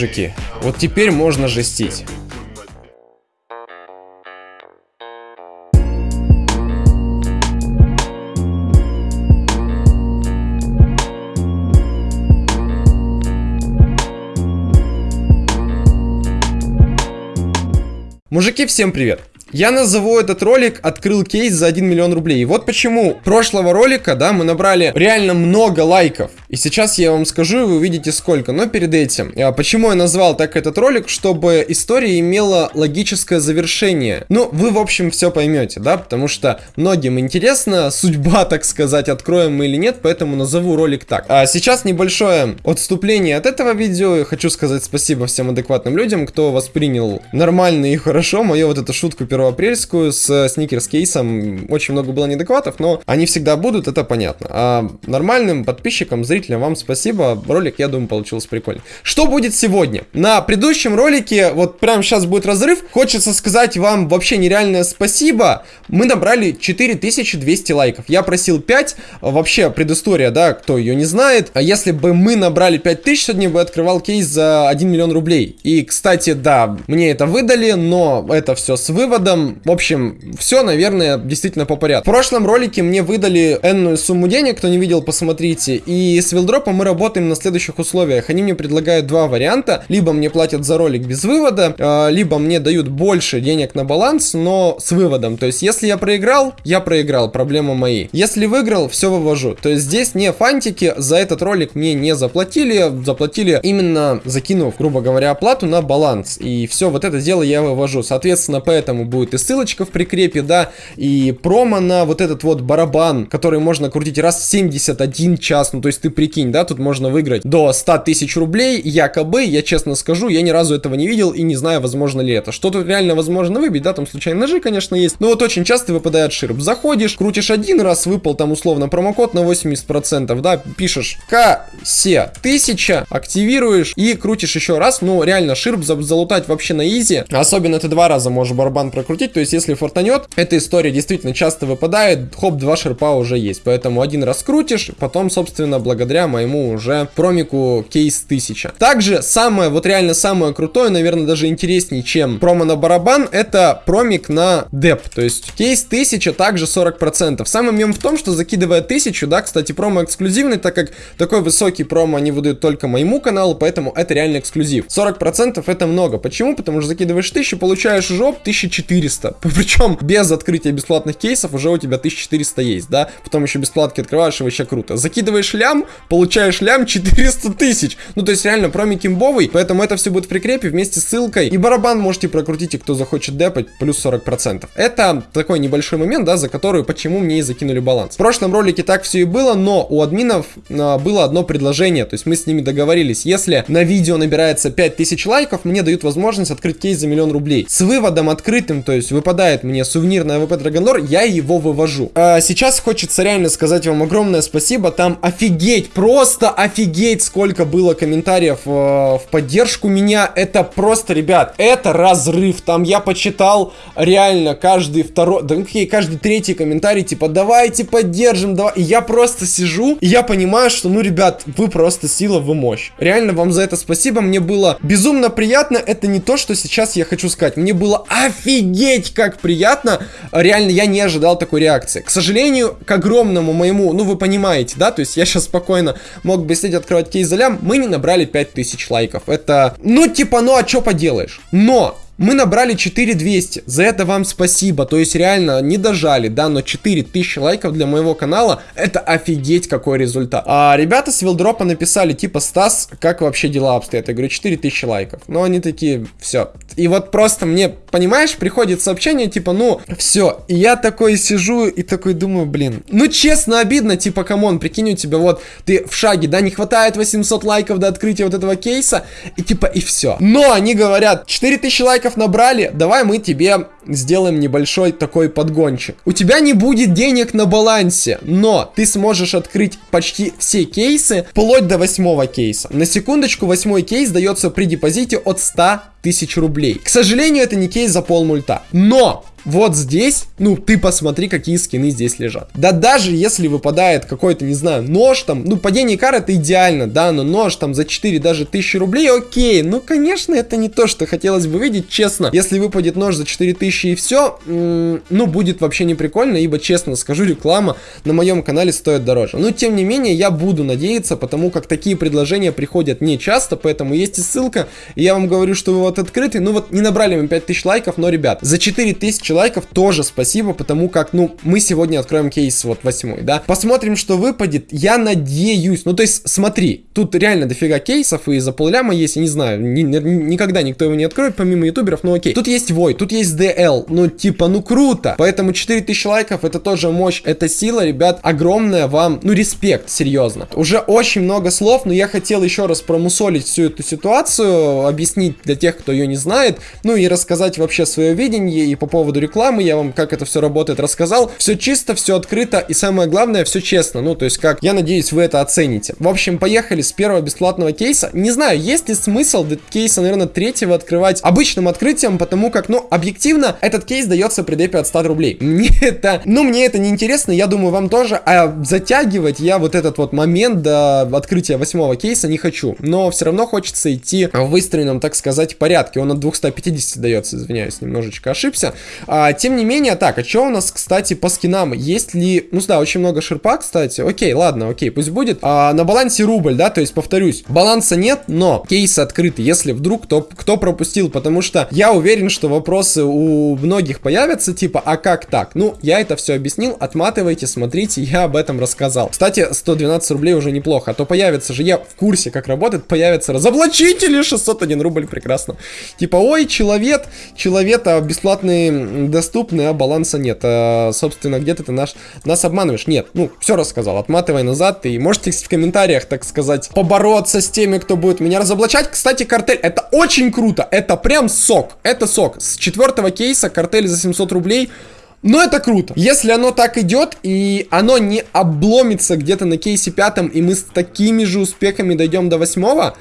мужики. Вот теперь можно жестить. Мужики, всем привет! Я назову этот ролик «Открыл кейс за 1 миллион рублей». И вот почему прошлого ролика, да, мы набрали реально много лайков. И сейчас я вам скажу, и вы увидите сколько. Но перед этим, а, почему я назвал так этот ролик, чтобы история имела логическое завершение. Ну, вы, в общем, все поймете, да, потому что многим интересна судьба, так сказать, откроем мы или нет, поэтому назову ролик так. А сейчас небольшое отступление от этого видео. Я хочу сказать спасибо всем адекватным людям, кто воспринял нормально и хорошо мою вот эту шутку первоапрельскую с сникерс кейсом. Очень много было неадекватов, но они всегда будут, это понятно. А нормальным подписчикам, зрителям вам спасибо. Ролик, я думаю, получился прикольный. Что будет сегодня? На предыдущем ролике, вот прямо сейчас будет разрыв, хочется сказать вам вообще нереальное спасибо. Мы набрали 4200 лайков. Я просил 5, вообще предыстория, да, кто ее не знает. А если бы мы набрали 5000, сегодня бы открывал кейс за 1 миллион рублей. И, кстати, да, мне это выдали, но это все с вывода годом. В общем, все, наверное, действительно по порядку. В прошлом ролике мне выдали энную сумму денег, кто не видел, посмотрите. И с вилдропом мы работаем на следующих условиях. Они мне предлагают два варианта. Либо мне платят за ролик без вывода, а, либо мне дают больше денег на баланс, но с выводом. То есть, если я проиграл, я проиграл, проблема мои. Если выиграл, все вывожу. То есть, здесь не фантики, за этот ролик мне не заплатили. Заплатили именно закинув, грубо говоря, оплату на баланс. И все, вот это дело я вывожу. Соответственно, поэтому будет и ссылочка в прикрепе, да, и промо на вот этот вот барабан, который можно крутить раз в 71 час, ну то есть ты прикинь, да, тут можно выиграть до 100 тысяч рублей, якобы, я честно скажу, я ни разу этого не видел и не знаю, возможно ли это. Что тут реально возможно выбить, да, там случайные ножи, конечно, есть, но вот очень часто выпадает ширп. Заходишь, крутишь один раз, выпал там условно промокод на 80%, да, пишешь КСЕ 1000, активируешь и крутишь еще раз, ну реально ширп залутать вообще на easy, особенно ты два раза можешь барабан прокрутить крутить. То есть, если фартанет, эта история действительно часто выпадает. Хоп, два ширпа уже есть. Поэтому один раз крутишь, потом, собственно, благодаря моему уже промику кейс 1000. Также самое, вот реально самое крутое, наверное, даже интереснее, чем промо на барабан, это промик на деп. То есть, кейс 1000 также 40%. Самый мем в том, что закидывая 1000, да, кстати, промо эксклюзивный, так как такой высокий промо они выдают только моему каналу, поэтому это реально эксклюзив. 40% это много. Почему? Потому что закидываешь 1000, получаешь жоп 1400 1400. Причем без открытия бесплатных кейсов уже у тебя 1400 есть, да? Потом еще бесплатки открываешь, и вообще круто. Закидываешь лям, получаешь лям 400 тысяч. Ну, то есть реально промик имбовый, поэтому это все будет в прикрепе вместе с ссылкой. И барабан можете прокрутить, и кто захочет депать, плюс 40%. Это такой небольшой момент, да, за который почему мне и закинули баланс. В прошлом ролике так все и было, но у админов а, было одно предложение, то есть мы с ними договорились. Если на видео набирается 5000 лайков, мне дают возможность открыть кейс за миллион рублей. С выводом открытым, то есть выпадает мне сувенир на AWP Dragon Lore, я его вывожу. А сейчас хочется реально сказать вам огромное спасибо, там офигеть, просто офигеть, сколько было комментариев э, в поддержку меня, это просто, ребят, это разрыв, там я почитал реально каждый второй, да какие, каждый третий комментарий, типа, давайте поддержим, давай, и я просто сижу, и я понимаю, что, ну, ребят, вы просто сила, вы мощь. Реально вам за это спасибо, мне было безумно приятно, это не то, что сейчас я хочу сказать, мне было офигеть Офигеть, как приятно. Реально, я не ожидал такой реакции. К сожалению, к огромному моему, ну вы понимаете, да, то есть я сейчас спокойно мог бы сидеть открывать кейс за мы не набрали 5000 лайков. Это, ну типа, ну а что поделаешь? Но мы набрали 4200, за это вам спасибо, то есть реально не дожали, да, но 4000 лайков для моего канала, это офигеть какой результат. А ребята с Вилдропа написали, типа, Стас, как вообще дела обстоят? Я говорю, 4000 лайков. Но они такие, все. И вот просто мне, понимаешь, приходит сообщение, типа, ну, все. И я такой сижу и такой думаю, блин, ну честно обидно, типа, come on, прикинь, у тебя вот, ты в шаге, да, не хватает 800 лайков до открытия вот этого кейса, и типа, и все. Но они говорят, 4000 лайков лайков набрали, давай мы тебе сделаем небольшой такой подгончик. У тебя не будет денег на балансе, но ты сможешь открыть почти все кейсы, вплоть до восьмого кейса. На секундочку, восьмой кейс дается при депозите от 100 тысяч рублей. К сожалению, это не кейс за пол мульта. Но вот здесь, ну, ты посмотри, какие скины здесь лежат. Да даже если выпадает какой-то, не знаю, нож там, ну, падение кар это идеально, да, но нож там за 4 даже тысячи рублей, окей. Ну, конечно, это не то, что хотелось бы видеть, честно. Если выпадет нож за 4000 и все, ну, будет вообще не прикольно, ибо, честно скажу, реклама на моем канале стоит дороже. Но, тем не менее, я буду надеяться, потому как такие предложения приходят не часто, поэтому есть и ссылка, и я вам говорю, что вы вот открытый, ну, вот не набрали мы 5000 лайков, но, ребят, за 4000 лайков тоже спасибо, потому как, ну, мы сегодня откроем кейс вот восьмой, да. Посмотрим, что выпадет, я надеюсь, ну, то есть, смотри, тут реально дофига кейсов, и за полляма есть, я не знаю, ни, ни, никогда никто его не откроет, помимо ютуберов, ну, окей. Тут есть Вой, тут есть DL, ну, типа, ну, круто, поэтому 4000 лайков, это тоже мощь, это сила, ребят, огромная вам, ну, респект, серьезно. Уже очень много слов, но я хотел еще раз промусолить всю эту ситуацию, объяснить для тех, кто ее не знает, ну, и рассказать вообще свое видение, и по поводу рекламы, я вам, как это все работает, рассказал. Все чисто, все открыто, и самое главное, все честно, ну, то есть, как, я надеюсь, вы это оцените. В общем, поехали с первого бесплатного кейса. Не знаю, есть ли смысл кейса, наверное, третьего открывать обычным открытием, потому как, ну, объективно, этот кейс дается при депе от 100 рублей. Мне это, ну, мне это не интересно, я думаю, вам тоже, а затягивать я вот этот вот момент до открытия восьмого кейса не хочу. Но все равно хочется идти в выстроенном, так сказать, порядке. Он от 250 дается, извиняюсь, немножечко ошибся. А, тем не менее, так, а что у нас, кстати, по скинам? Есть ли... Ну да, очень много шерпа, кстати. Окей, ладно, окей, пусть будет. А, на балансе рубль, да, то есть, повторюсь, баланса нет, но кейс открытый, если вдруг кто, кто пропустил, потому что я уверен, что вопросы у многих появятся, типа, а как так? Ну, я это все объяснил, отматывайте, смотрите, я об этом рассказал. Кстати, 112 рублей уже неплохо, а то появится же, я в курсе, как работает, появятся разоблачители, 601 рубль, прекрасно. Типа, ой, человек, человек, а бесплатный доступны, а баланса нет. А, собственно, где-то ты наш, нас обманываешь. Нет, ну, все рассказал, отматывай назад. И можете в комментариях, так сказать, побороться с теми, кто будет меня разоблачать. Кстати, картель, это очень круто, это прям сок, это сок. С четвертого кейса картель за 700 рублей... Но это круто. Если оно так идет, и оно не обломится где-то на кейсе пятом, и мы с такими же успехами дойдем до восьмого,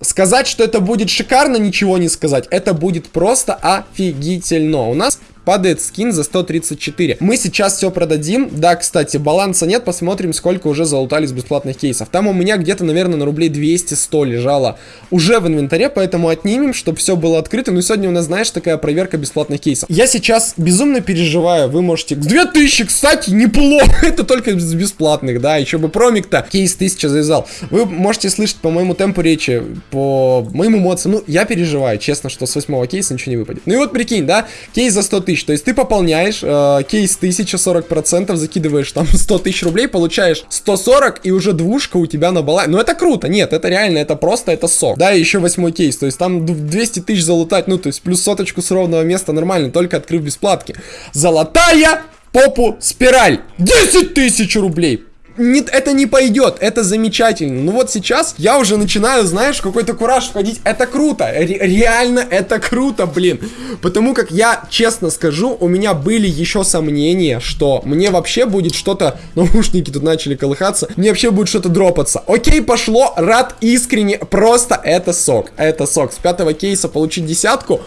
сказать, что это будет шикарно, ничего не сказать. Это будет просто офигительно. У нас падает скин за 134. Мы сейчас все продадим. Да, кстати, баланса нет. Посмотрим, сколько уже залутали с бесплатных кейсов. Там у меня где-то, наверное, на рублей 200-100 лежало уже в инвентаре, поэтому отнимем, чтобы все было открыто. Ну и сегодня у нас, знаешь, такая проверка бесплатных кейсов. Я сейчас безумно переживаю. Вы можете... 2000, кстати, неплохо. Это только с бесплатных, да. Еще бы промик-то кейс 1000 завязал. Вы можете слышать по моему темпу речи, по моим эмоциям. Ну, я переживаю, честно, что с восьмого кейса ничего не выпадет. Ну и вот прикинь, да, кейс за 100 тысяч тысяч. То есть ты пополняешь э, кейс 1040%, закидываешь там 100 тысяч рублей, получаешь 140 и уже двушка у тебя на балансе. Ну это круто, нет, это реально, это просто, это сок. Да, и еще восьмой кейс, то есть там 200 тысяч залутать, ну то есть плюс соточку с ровного места нормально, только открыв бесплатки. Золотая попу спираль. 10 тысяч рублей не, это не пойдет, это замечательно. Ну вот сейчас я уже начинаю, знаешь, какой-то кураж входить. Это круто, ре реально это круто, блин. Потому как я, честно скажу, у меня были еще сомнения, что мне вообще будет что-то... Наушники тут начали колыхаться. Мне вообще будет что-то дропаться. Окей, пошло, рад искренне. Просто это сок, это сок. С пятого кейса получить десятку.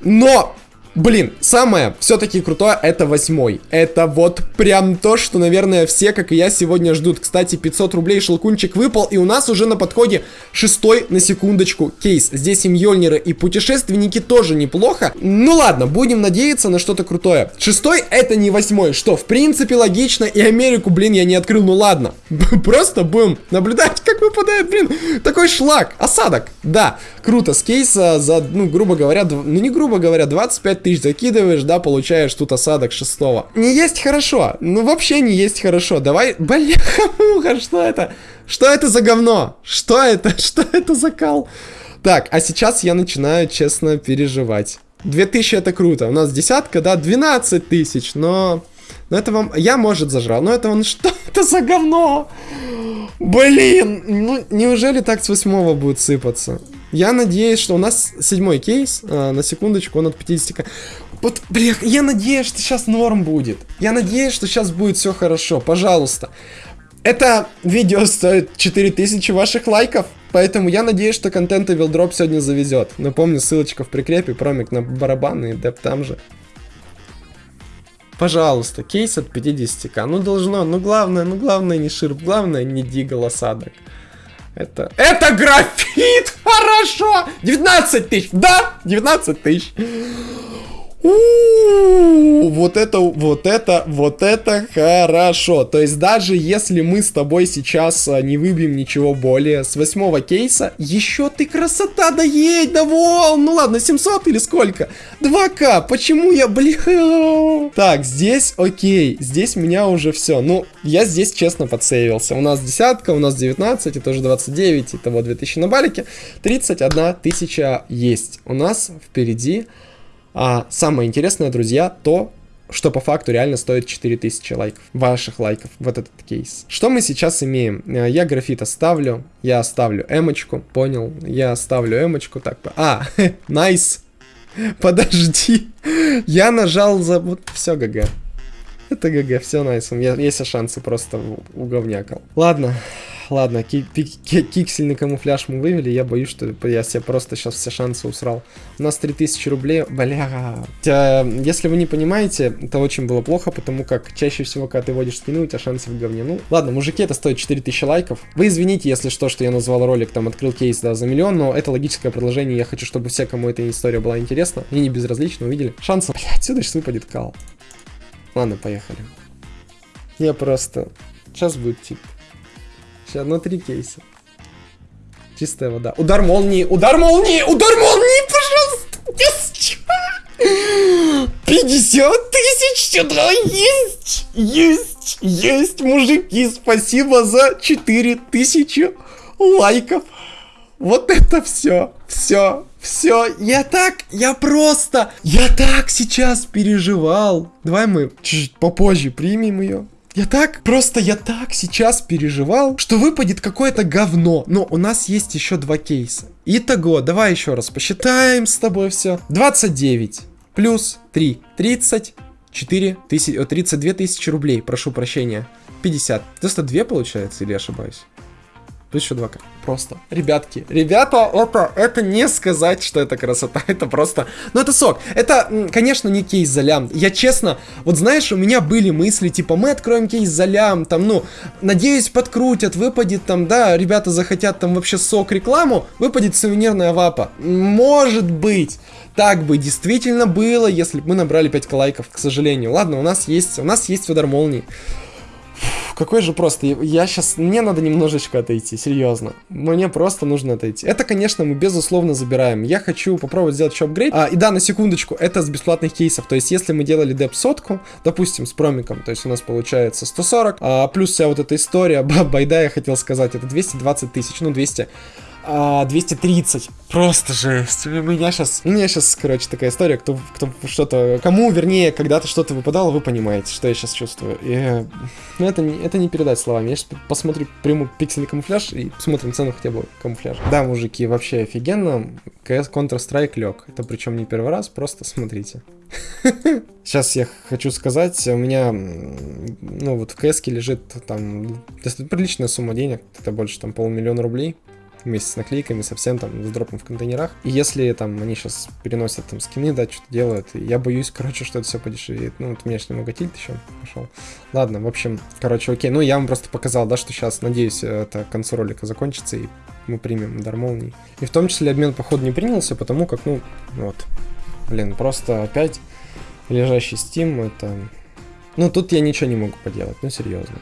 Но Блин, самое все-таки крутое это восьмой. Это вот прям то, что, наверное, все, как и я, сегодня ждут. Кстати, 500 рублей шелкунчик выпал, и у нас уже на подходе шестой, на секундочку, кейс. Здесь и Мьёльниры, и путешественники тоже неплохо. Ну ладно, будем надеяться на что-то крутое. Шестой это не восьмой, что в принципе логично, и Америку, блин, я не открыл, ну ладно. Просто будем наблюдать, как выпадает, блин, такой шлак. Осадок, да, круто, с кейса за, ну, грубо говоря, ну не грубо говоря, 25 тысяч закидываешь, да, получаешь тут осадок шестого. Не есть хорошо, ну вообще не есть хорошо. Давай, бляха-муха, что это? Что это за говно? Что это? Что это за кал? Так, а сейчас я начинаю, честно, переживать. 2000 это круто. У нас десятка, да, 12 тысяч, но... Но это вам... Я, может, зажрал, но это он... Что это за говно? Блин, ну неужели так с восьмого будет сыпаться? Я надеюсь, что у нас седьмой кейс, а, на секундочку, он от 50 Вот, блин, я надеюсь, что сейчас норм будет. Я надеюсь, что сейчас будет все хорошо, пожалуйста. Это видео стоит 4000 ваших лайков, поэтому я надеюсь, что контент Вилдроп сегодня завезет. Напомню, ссылочка в прикрепе, промик на барабаны и деп там же. Пожалуйста, кейс от 50к. Ну должно, ну главное, ну главное не ширп, главное не дигл осадок. Это... Это графит! Хорошо! 19 тысяч! Да! 19 тысяч! Вот это, вот это, вот это хорошо. То есть даже если мы с тобой сейчас а, не выбьем ничего более с восьмого кейса, еще ты красота, да едь, да вон, ну ладно, 700 или сколько? 2к, почему я, блин? Так, здесь окей, здесь меня уже все. Ну, я здесь честно подсейвился. У нас десятка, у нас 19, это уже 29, итого 2000 на балике. 31 тысяча есть. У нас впереди а самое интересное, друзья, то, что по факту реально стоит 4000 лайков, ваших лайков, вот этот кейс. Что мы сейчас имеем? Э, я графит оставлю, я оставлю эмочку, понял, я оставлю эмочку, так, а, nice, подожди, я нажал за, вот, все, GG. Это GG, все nice, у меня есть шансы просто уговнякал. Ладно, ладно, пиксельный камуфляж мы вывели, я боюсь, что я себе просто сейчас все шансы усрал. У нас 3000 рублей, бля. Если вы не понимаете, это очень было плохо, потому как чаще всего, когда ты водишь спину, у тебя шансы в говне. Ну, ладно, мужики, это стоит 4000 лайков. Вы извините, если что, что я назвал ролик, там, открыл кейс, да, за миллион, но это логическое продолжение, я хочу, чтобы все, кому эта история была интересна, и не безразлично, увидели. Шансы, бля, отсюда сейчас выпадет кал. Ладно, поехали. Я просто... Сейчас будет тип. Сейчас на три кейса. Чистая вода. Удар молнии, удар молнии, удар молнии, пожалуйста. 50 тысяч сюда есть, есть, есть, мужики, спасибо за 4 тысячи лайков. Вот это все, все, все, я так, я просто, я так сейчас переживал. Давай мы чуть попозже примем ее. Я так, просто я так сейчас переживал, что выпадет какое-то говно. Но у нас есть еще два кейса. Итого, давай еще раз посчитаем с тобой все. 29 плюс 3, 30, 4 тысячи, 32 тысячи рублей, прошу прощения. 50. 92 получается, или ошибаюсь? Плюс еще 2 Просто. Ребятки, ребята, это, это не сказать, что это красота. Это просто... Ну, это сок. Это, конечно, не кейс за лям. Я честно, вот знаешь, у меня были мысли, типа, мы откроем кейс за лям, там, ну, надеюсь, подкрутят, выпадет там, да, ребята захотят там вообще сок рекламу, выпадет сувенирная вапа. Может быть. Так бы действительно было, если бы мы набрали 5 лайков, к сожалению. Ладно, у нас есть, у нас есть удар молнии какой же просто, я сейчас, мне надо немножечко отойти, серьезно. Мне просто нужно отойти. Это, конечно, мы безусловно забираем. Я хочу попробовать сделать еще апгрейд. А, и да, на секундочку, это с бесплатных кейсов. То есть, если мы делали деп сотку, допустим, с промиком, то есть у нас получается 140, а, плюс вся вот эта история, байда я хотел сказать, это 220 тысяч, ну 200 а, 230. Просто жесть. У меня сейчас, у меня сейчас, короче, такая история, кто, кто что-то, кому, вернее, когда-то что-то выпадало, вы понимаете, что я сейчас чувствую. И, ну, это, не, это не передать словами. Я сейчас посмотрю, приму пиксельный камуфляж и посмотрим цену хотя бы камуфляжа. Да, мужики, вообще офигенно. CS Counter-Strike лег. Это причем не первый раз, просто смотрите. Сейчас я хочу сказать, у меня, ну вот в КС лежит там достаточно приличная сумма денег, это больше там полмиллиона рублей вместе с наклейками, совсем там с дропом в контейнерах. И если там они сейчас переносят там скины, да, что-то делают, я боюсь, короче, что это все подешевеет. Ну, вот у меня же немного тильт еще пошел. Ладно, в общем, короче, окей. Ну, я вам просто показал, да, что сейчас, надеюсь, это к концу ролика закончится, и мы примем дар молний. И в том числе обмен, походу, не принялся, потому как, ну, вот, блин, просто опять лежащий Steam, это... Ну, тут я ничего не могу поделать, ну, серьезно.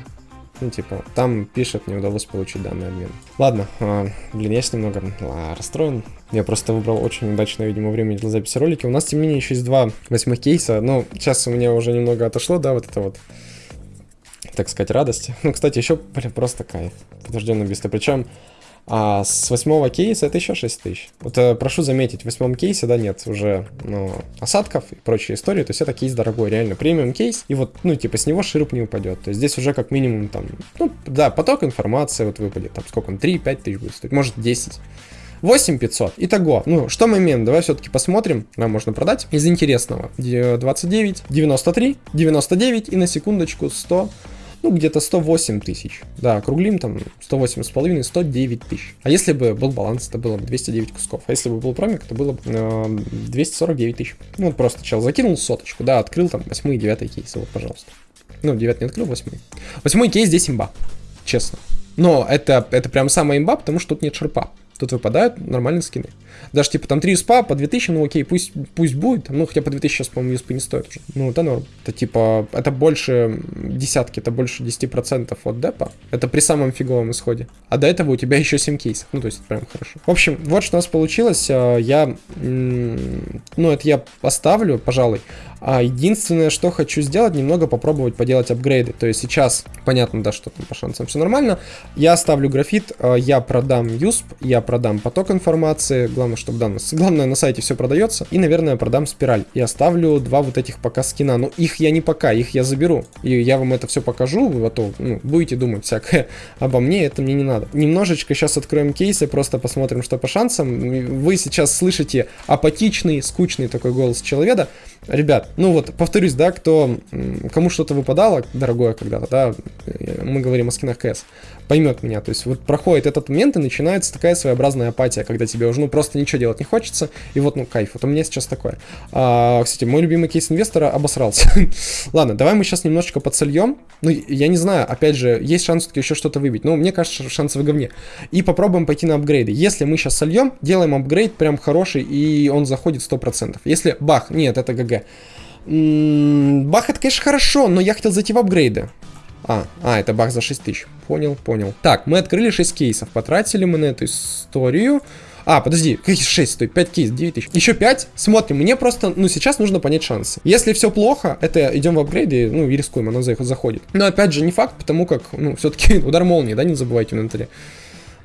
Ну, типа, там пишет, не удалось получить данный обмен. Ладно, а, блин, я немного а, расстроен. Я просто выбрал очень удачное, видимо, время для записи ролика. У нас, тем не менее, еще есть два восьмых кейса. Ну, сейчас у меня уже немного отошло, да, вот это вот так сказать, радости. Ну, кстати, еще, блин, просто кайф. Подожденное убийство. Причем а с восьмого кейса это еще 6 тысяч. Вот э, прошу заметить, в восьмом кейсе, да, нет уже ну, осадков и прочей истории. То есть это кейс дорогой, реально премиум кейс. И вот, ну, типа, с него широп не упадет. То есть здесь уже как минимум там, ну, да, поток информации вот выпадет. Там сколько он, 3-5 тысяч будет стоить, может 10. 8500. Итого, ну, что мы имеем? Давай все-таки посмотрим. Нам можно продать. Из интересного. 29, 93, 99 и на секундочку 100. Ну, где-то 108 тысяч. Да, округлим там 108 с половиной, 109 тысяч. А если бы был баланс, это было бы 209 кусков. А если бы был промик, то было бы э, 249 тысяч. Ну, вот просто чел закинул соточку, да, открыл там 8 и 9 кейсы, вот, пожалуйста. Ну, 9 не открыл, 8. 8 кейс здесь имба, честно. Но это, это прям самая имба, потому что тут нет шерпа тут выпадают нормальные скины. Даже типа там 3 юспа по 2000, ну окей, пусть, пусть будет, ну хотя по 2000 сейчас, по-моему, юспы не стоит уже. Ну это норм. Это типа, это больше десятки, это больше 10% от депа. Это при самом фиговом исходе. А до этого у тебя еще 7 кейсов, ну то есть это прям хорошо. В общем, вот что у нас получилось. А, я, ну это я поставлю, пожалуй. А единственное, что хочу сделать, немного попробовать поделать апгрейды. То есть сейчас, понятно, да, что там по шансам все нормально. Я оставлю графит, а, я продам юсп, я продам поток информации. Главное, чтобы да, главное на сайте все продается. И, наверное, продам спираль. И оставлю два вот этих пока скина. Но их я не пока, их я заберу. И я вам это все покажу. Вы готовы, ну, будете думать всякое обо мне, это мне не надо. Немножечко сейчас откроем кейсы, просто посмотрим, что по шансам. Вы сейчас слышите апатичный, скучный такой голос человека. Ребят, ну вот, повторюсь, да, кто, кому что-то выпадало, дорогое когда-то, да, мы говорим о скинах КС, поймет меня. То есть вот проходит этот момент и начинается такая своеобразная апатия, когда тебе уже, ну, просто ничего делать не хочется, и вот, ну, кайф. Вот у меня сейчас такое. А, кстати, мой любимый кейс инвестора обосрался. Ладно, давай мы сейчас немножечко подсольем. Ну, я не знаю, опять же, есть шанс все-таки еще что-то выбить. Но мне кажется, шансы в говне. И попробуем пойти на апгрейды. Если мы сейчас сольем, делаем апгрейд прям хороший, и он заходит 100%. Если бах, нет, это ГГ. Бах, это, конечно, хорошо, но я хотел зайти в апгрейды. А, а, это бах за 6 тысяч. Понял, понял. Так, мы открыли 6 кейсов. Потратили мы на эту историю. А, подожди, какие 6 стоит? 5 кейс, 9 тысяч. Еще 5. Смотрим, мне просто, ну, сейчас нужно понять шансы. Если все плохо, это идем в апгрейды, ну, и рискуем, оно заходит. Но опять же, не факт, потому как, ну, все-таки удар молнии, да, не забывайте в инвентаре.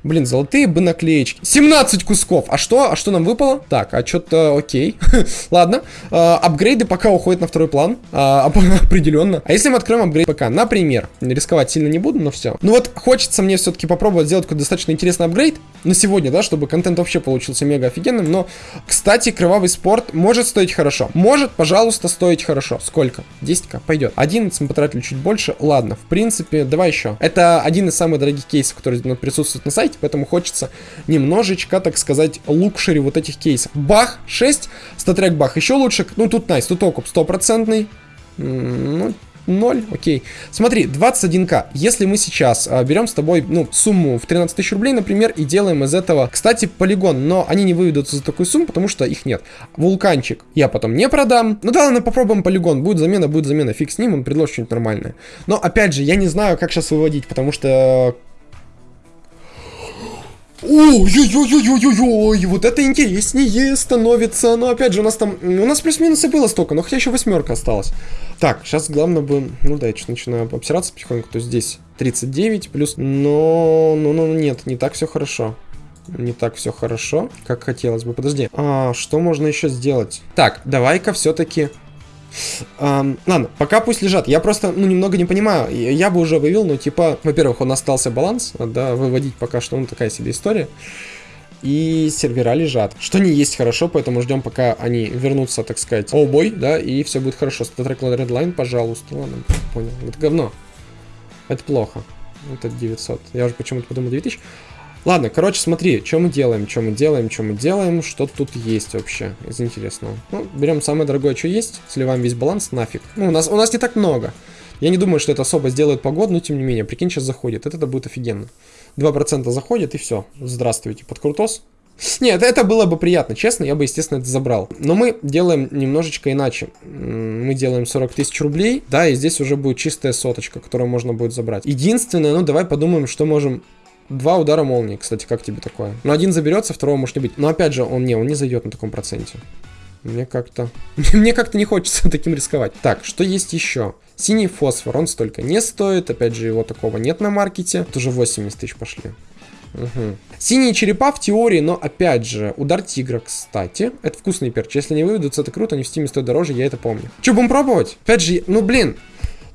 Блин, золотые бы наклеечки. 17 кусков. А что? А что нам выпало? Так, а что-то окей. Ладно. А, апгрейды пока уходят на второй план. А, определенно. А если мы откроем апгрейд пока, например, рисковать сильно не буду, но все. Ну вот, хочется мне все-таки попробовать сделать какой-то достаточно интересный апгрейд на сегодня, да, чтобы контент вообще получился мега офигенным. Но, кстати, кровавый спорт может стоить хорошо. Может, пожалуйста, стоить хорошо. Сколько? 10к? Пойдет. 11 мы потратили чуть больше. Ладно, в принципе, давай еще. Это один из самых дорогих кейсов, который присутствует на сайте поэтому хочется немножечко, так сказать, лукшери вот этих кейсов. Бах, 6, статрек бах, еще лучше, ну тут найс, тут окуп стопроцентный, ну, 0, окей. Смотри, 21к. Если мы сейчас а, берем с тобой, ну, сумму в 13 тысяч рублей, например, и делаем из этого, кстати, полигон, но они не выведутся за такую сумму, потому что их нет. Вулканчик я потом не продам. Ну да, ладно, попробуем полигон. Будет замена, будет замена. Фиг с ним, он предложит что-нибудь нормальное. Но, опять же, я не знаю, как сейчас выводить, потому что Ой-ой-ой-ой-ой-ой, вот это интереснее становится. Но опять же, у нас там, у нас плюс-минус было столько, но хотя еще восьмерка осталась. Так, сейчас главное бы, ну да, я что начинаю обсираться потихоньку, то здесь 39 плюс, но, ну, ну, нет, не так все хорошо. Не так все хорошо, как хотелось бы. Подожди, а что можно еще сделать? Так, давай-ка все-таки Um, ладно, пока пусть лежат. Я просто, ну, немного не понимаю. Я бы уже вывел, но, типа, во-первых, он остался баланс, да, выводить пока что, ну, такая себе история. И сервера лежат. Что не есть хорошо, поэтому ждем, пока они вернутся, так сказать, о бой, да, и все будет хорошо. Статрек Redline, пожалуйста. Ладно, понял. Это говно. Это плохо. Это 900. Я уже почему-то подумал 9000. Ладно, короче, смотри, что мы делаем, что мы делаем, что мы делаем, что тут есть вообще из интересного. Ну, берем самое дорогое, что есть, сливаем весь баланс, нафиг. Ну, у нас, у нас не так много. Я не думаю, что это особо сделает погоду, но тем не менее, прикинь, сейчас заходит. Это, это будет офигенно. 2% заходит и все. Здравствуйте, под крутос. Нет, это было бы приятно, честно, я бы, естественно, это забрал. Но мы делаем немножечко иначе. Мы делаем 40 тысяч рублей, да, и здесь уже будет чистая соточка, которую можно будет забрать. Единственное, ну, давай подумаем, что можем Два удара молнии, кстати, как тебе такое? Ну, один заберется, второго может не быть. Но опять же, он не, он не зайдет на таком проценте. Мне как-то... Мне как-то не хочется таким рисковать. Так, что есть еще? Синий фосфор, он столько не стоит. Опять же, его такого нет на маркете. Тут уже 80 тысяч пошли. Угу. Синие черепа в теории, но опять же, удар тигра, кстати. Это вкусный перч. Если не выведутся, это круто, они в стиме стоят дороже, я это помню. Че, будем пробовать? Опять же, ну блин,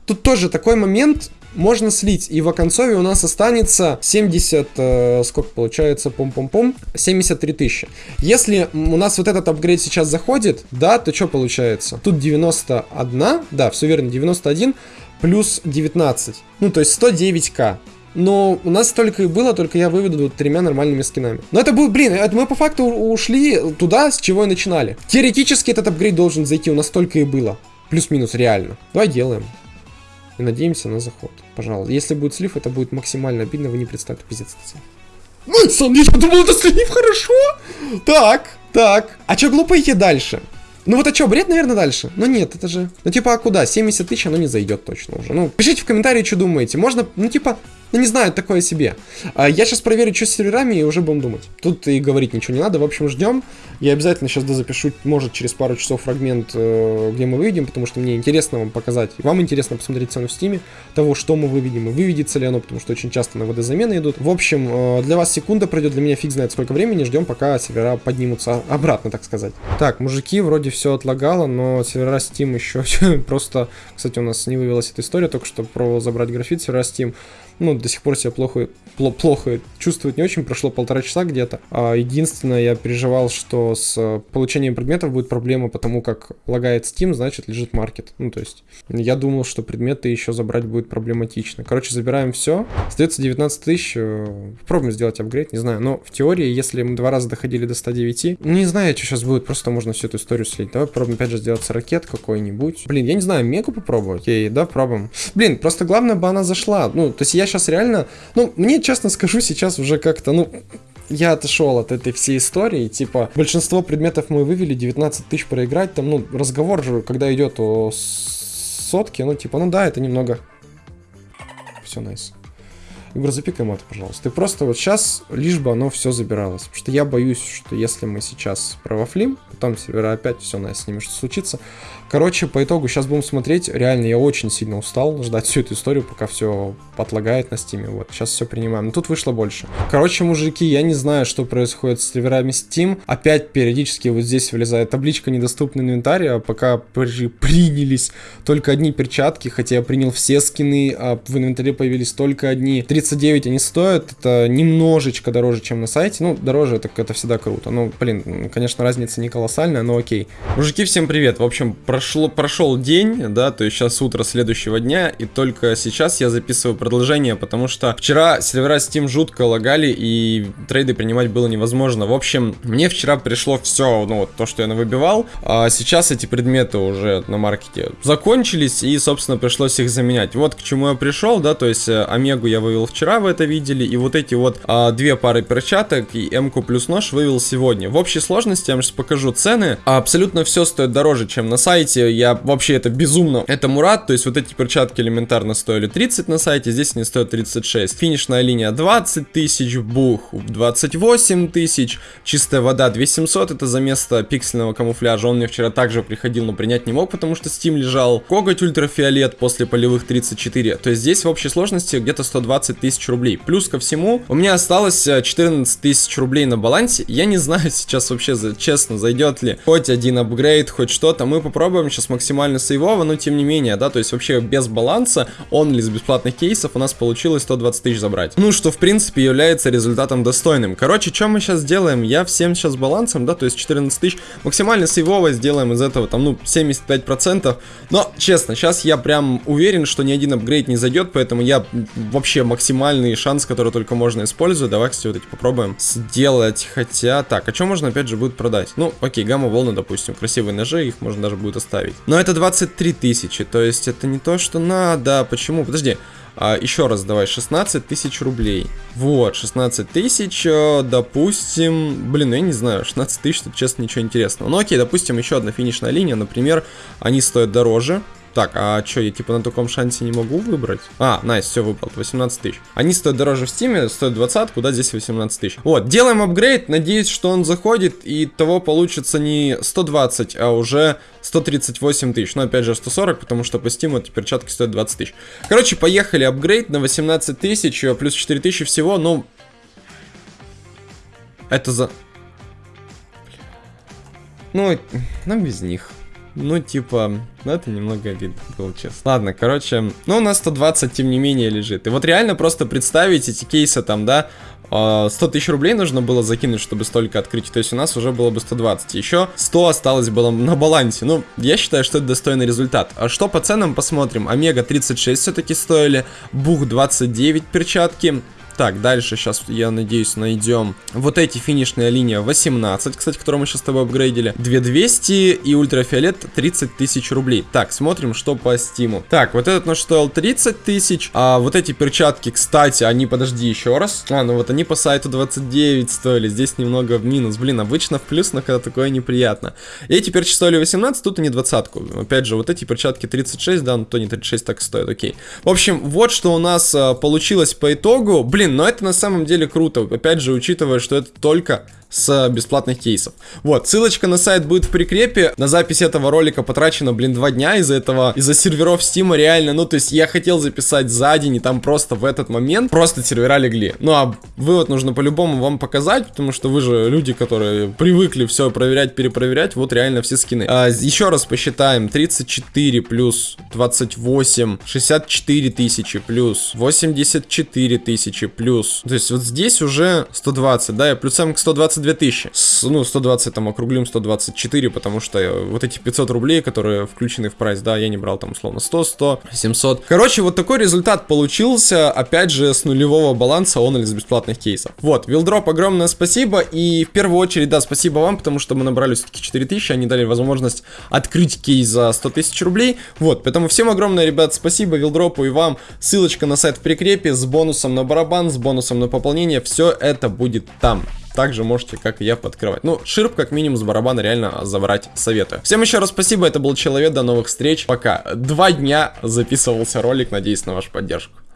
тут тоже такой момент, можно слить. И в оконцове у нас останется 70, э, сколько получается, пум-пум-пум, 73 тысячи. Если у нас вот этот апгрейд сейчас заходит, да, то что получается? Тут 91, да, все верно, 91 плюс 19. Ну, то есть 109к. Но у нас столько и было, только я выведу тремя нормальными скинами. Но это был, блин, это мы по факту ушли туда, с чего и начинали. Теоретически этот апгрейд должен зайти, у нас столько и было. Плюс-минус, реально. Давай делаем. И надеемся на заход. Пожалуйста. Если будет слив, это будет максимально обидно, вы не представьте, пиздец. Ну, сам я думал, это слив, хорошо. Так, так. А чё глупо идти дальше? Ну вот а что, бред, наверное, дальше? Ну нет, это же... Ну типа, а куда? 70 тысяч, оно не зайдет точно уже. Ну, пишите в комментарии, что думаете. Можно, ну типа, ну не знаю, такое себе. А, я сейчас проверю, что с серверами, и уже будем думать. Тут и говорить ничего не надо. В общем, ждем. Я обязательно сейчас запишу, может, через пару часов фрагмент, э, где мы выведем, потому что мне интересно вам показать. Вам интересно посмотреть цену в Steam е, того, что мы выведем, и выведется ли оно, потому что очень часто на ВД замены идут. В общем, э, для вас секунда пройдет, для меня фиг знает сколько времени. Ждем, пока сервера поднимутся обратно, так сказать. Так, мужики, вроде все отлагало, но сервера Steam еще просто... Кстати, у нас не вывелась эта история, только что про забрать графит сервера Steam ну, до сих пор себя плохо, плохо чувствовать не очень, прошло полтора часа где-то. А единственное, я переживал, что с э, получением предметов будет проблема, потому как лагает Steam, значит, лежит маркет. Ну, то есть, я думал, что предметы еще забрать будет проблематично. Короче, забираем все. Остается 19 тысяч. Э, попробуем сделать апгрейд, не знаю. Но в теории, если мы два раза доходили до 109, ну, не знаю, что сейчас будет, просто можно всю эту историю слить. Давай попробуем опять же сделать ракет какой-нибудь. Блин, я не знаю, мегу попробовать? Ей, да, пробуем. Блин, просто главное бы она зашла. Ну, то есть я сейчас реально... Ну, мне, честно скажу, сейчас уже как-то, ну, я отошел от этой всей истории, типа, большинство предметов мы вывели, 19 тысяч проиграть, там, ну, разговор же, когда идет о сотке, ну, типа, ну да, это немного... Все. Nice. Егор, запикай это, пожалуйста. Ты просто вот сейчас, лишь бы оно все забиралось. Потому что я боюсь, что если мы сейчас провафлим, потом сервера опять все на с ними что случится. Короче, по итогу сейчас будем смотреть. Реально, я очень сильно устал ждать всю эту историю, пока все подлагает на стиме. Вот, сейчас все принимаем. Но тут вышло больше. Короче, мужики, я не знаю, что происходит с серверами Steam. Опять периодически вот здесь вылезает табличка недоступный инвентарь, а пока при принялись только одни перчатки, хотя я принял все скины, а в инвентаре появились только одни. 39 они стоят, это немножечко дороже, чем на сайте. Ну, дороже, это, это всегда круто. Ну, блин, конечно, разница не колоссальная, но окей. Мужики, всем привет. В общем, прошло, прошел день, да, то есть сейчас утро следующего дня, и только сейчас я записываю продолжение, потому что вчера сервера Steam жутко лагали, и трейды принимать было невозможно. В общем, мне вчера пришло все, ну, вот то, что я навыбивал, а сейчас эти предметы уже на маркете закончились, и, собственно, пришлось их заменять. Вот к чему я пришел, да, то есть э, Омегу я вывел вчера, вы это видели, и вот эти вот а, две пары перчаток и М-ку плюс нож вывел сегодня. В общей сложности я вам сейчас покажу цены. Абсолютно все стоит дороже, чем на сайте. Я вообще это безумно. Это Мурат, то есть вот эти перчатки элементарно стоили 30 на сайте, здесь они стоят 36. Финишная линия 20 тысяч, бух 28 тысяч, чистая вода 2700, это за место пиксельного камуфляжа. Он мне вчера также приходил, но принять не мог, потому что Steam лежал. Коготь ультрафиолет после полевых 34. То есть здесь в общей сложности где-то 120 тысяч рублей. Плюс ко всему, у меня осталось 14 э, тысяч рублей на балансе. Я не знаю сейчас вообще, честно, зайдет ли хоть один апгрейд, хоть что-то. Мы попробуем сейчас максимально сейвово, но тем не менее, да, то есть вообще без баланса, он ли с бесплатных кейсов у нас получилось 120 тысяч забрать. Ну, что в принципе является результатом достойным. Короче, что мы сейчас делаем? Я всем сейчас балансом, да, то есть 14 тысяч, максимально сейвово сделаем из этого там, ну, 75%. Но, честно, сейчас я прям уверен, что ни один апгрейд не зайдет, поэтому я вообще максимально максимальный шанс, который только можно использовать. Давай, кстати, вот эти попробуем сделать. Хотя, так, а что можно опять же будет продать? Ну, окей, гамма-волны, допустим, красивые ножи, их можно даже будет оставить. Но это 23 тысячи, то есть это не то, что надо. Почему? Подожди. А, еще раз давай, 16 тысяч рублей. Вот, 16 тысяч, э, допустим... Блин, ну я не знаю, 16 тысяч, тут честно ничего интересного. Ну окей, допустим, еще одна финишная линия, например, они стоят дороже. Так, а что, я типа на таком шансе не могу выбрать? А, nice, все выбрал, 18 тысяч. Они стоят дороже в Steam е, стоят 20, куда здесь 18 тысяч. Вот, делаем апгрейд, надеюсь, что он заходит, и того получится не 120, а уже 138 тысяч. Но опять же 140, потому что по Steam у эти перчатки стоят 20 тысяч. Короче, поехали, апгрейд на 18 тысяч, э, плюс 4 тысячи всего, ну... Это за... Ну, нам без них. Ну, типа, ну это немного обидно было, честно. Ладно, короче, ну у нас 120, тем не менее, лежит. И вот реально просто представить эти кейсы там, да, э, 100 тысяч рублей нужно было закинуть, чтобы столько открыть, то есть у нас уже было бы 120. Еще 100 осталось было на балансе. Ну, я считаю, что это достойный результат. А что по ценам посмотрим? Омега 36 все-таки стоили, Бух 29 перчатки, так, дальше сейчас, я надеюсь, найдем вот эти финишная линия 18, кстати, которую мы сейчас с тобой апгрейдили. 2200 и ультрафиолет 30 тысяч рублей. Так, смотрим, что по стиму. Так, вот этот наш стоил 30 тысяч, а вот эти перчатки, кстати, они, подожди, еще раз. А, ну вот они по сайту 29 стоили, здесь немного в минус. Блин, обычно в плюс, но когда такое неприятно. эти перчатки стоили 18, тут они двадцатку. Опять же, вот эти перчатки 36, да, ну то не 36 так стоят, окей. В общем, вот что у нас а, получилось по итогу. Блин, Блин, но это на самом деле круто. Опять же, учитывая, что это только с бесплатных кейсов. Вот, ссылочка на сайт будет в прикрепе. На запись этого ролика потрачено, блин, два дня из-за этого, из-за серверов Стима реально. Ну, то есть я хотел записать за день, и там просто в этот момент просто сервера легли. Ну, а вывод нужно по-любому вам показать, потому что вы же люди, которые привыкли все проверять, перепроверять. Вот реально все скины. А, еще раз посчитаем. 34 плюс 28, 64 тысячи плюс 84 тысячи плюс. То есть вот здесь уже 120, да, и плюсом к 120 22 тысячи. Ну, 120 там округлим, 124, потому что э, вот эти 500 рублей, которые включены в прайс, да, я не брал там условно 100, 100, 700. Короче, вот такой результат получился, опять же, с нулевого баланса он или с бесплатных кейсов. Вот, Вилдроп, огромное спасибо, и в первую очередь, да, спасибо вам, потому что мы набрали все-таки 4000, они дали возможность открыть кейс за 100 тысяч рублей. Вот, поэтому всем огромное, ребят, спасибо Вилдропу и вам. Ссылочка на сайт в прикрепе с бонусом на барабан, с бонусом на пополнение, все это будет там также можете, как и я, подкрывать. Ну, ширп, как минимум, с барабана реально забрать советую. Всем еще раз спасибо, это был Человек, до новых встреч, пока. Два дня записывался ролик, надеюсь на вашу поддержку.